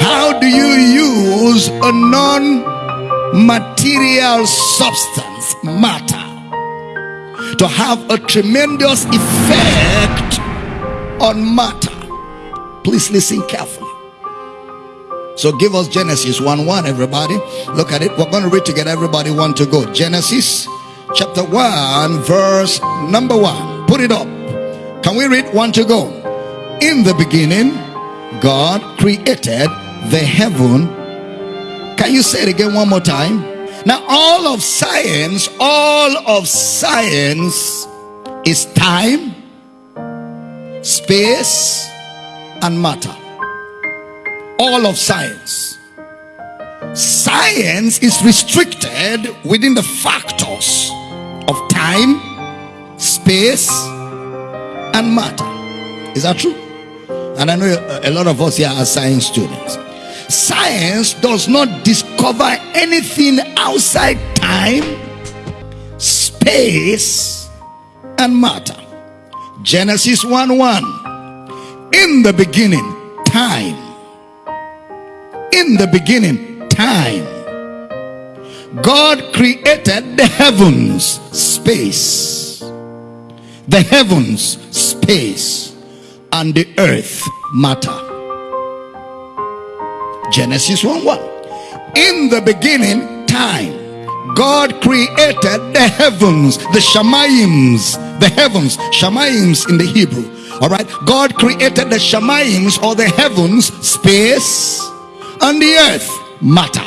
How do you use a non material substance, matter, to have a tremendous effect on matter? Please listen carefully. So give us Genesis 1 1, everybody. Look at it. We're going to read together. Everybody want to go. Genesis chapter 1, verse number 1. Put it up. Can we read one to go? In the beginning, God created the heaven. Can you say it again one more time? Now, all of science, all of science is time, space, and matter. All of science. Science is restricted within the factors of time, space, and matter. Is that true? And I know a lot of us here are science students. Science does not discover anything outside time, space, and matter. Genesis 1 1. In the beginning, time. In the beginning, time. God created the heavens, space. The heavens, space. And the earth, matter. Genesis 1 1. In the beginning, time. God created the heavens, the Shemaims, the heavens, Shemaims in the Hebrew. All right, God created the Shemaims or the heavens, space, and the earth, matter.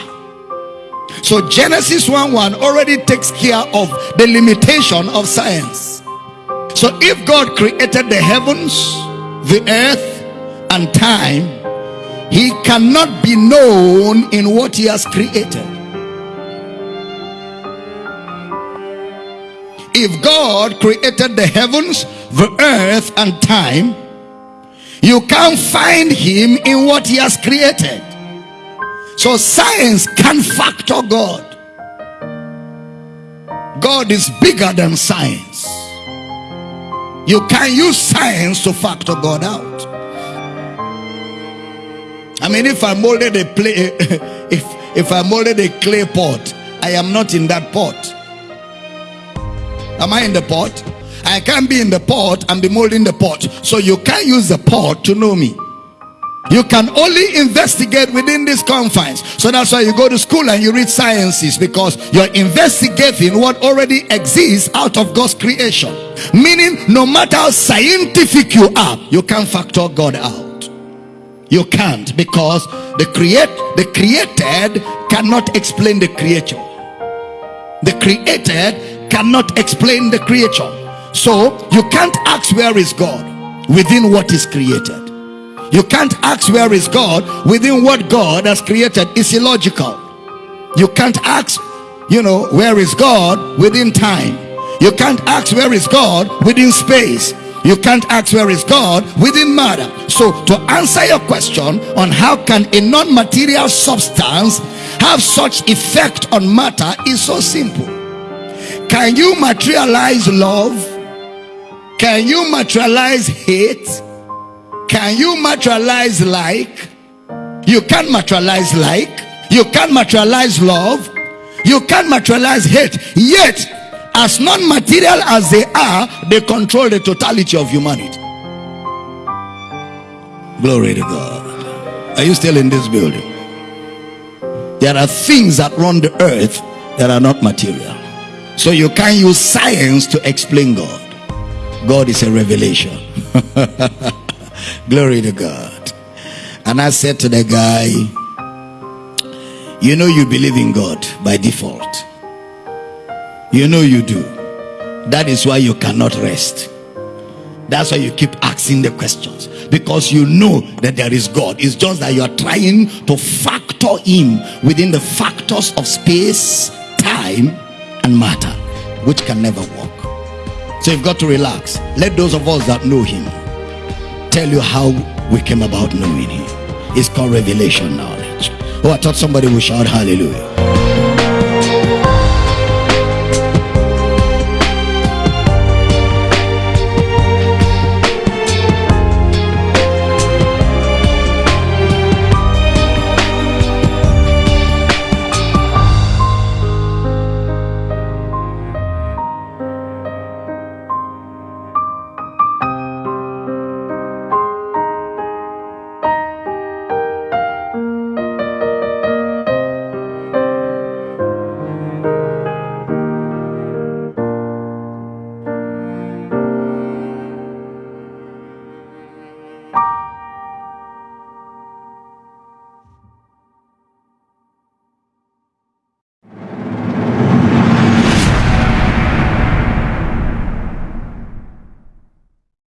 So Genesis 1 1 already takes care of the limitation of science. So if God created the heavens, the earth, and time, he cannot be known in what he has created. If God created the heavens, the earth, and time, you can't find him in what he has created. So science can factor God. God is bigger than science. You can use science to factor God out. I mean, if I molded a play, if if I molded a clay pot, I am not in that pot. Am I in the pot? I can't be in the pot and be molding the pot. So you can't use the pot to know me. You can only investigate within these confines. So that's why you go to school and you read sciences because you're investigating what already exists out of God's creation. Meaning, no matter how scientific you are, you can't factor God out. You can't because the create the created cannot explain the creature. The created cannot explain the creature. So you can't ask where is God within what is created. You can't ask where is God within what God has created. It's illogical. You can't ask, you know, where is God within time. You can't ask where is God within space. You can't ask where is God within matter. So to answer your question on how can a non-material substance have such effect on matter is so simple. Can you materialize love? Can you materialize hate? Can you materialize like? You can't materialize like. You can't materialize love. You can't materialize hate. Yet, as non-material as they are, they control the totality of humanity. Glory to God. Are you still in this building? There are things that run the earth that are not material. So you can't use science to explain God. God is a revelation. Glory to God. And I said to the guy, You know, you believe in God by default. You know, you do. That is why you cannot rest. That's why you keep asking the questions because you know that there is God. It's just that you are trying to factor Him within the factors of space, time, and matter, which can never work. So you've got to relax. Let those of us that know Him tell you how we came about knowing Him. It's called revelation knowledge. Oh, I thought somebody would shout hallelujah.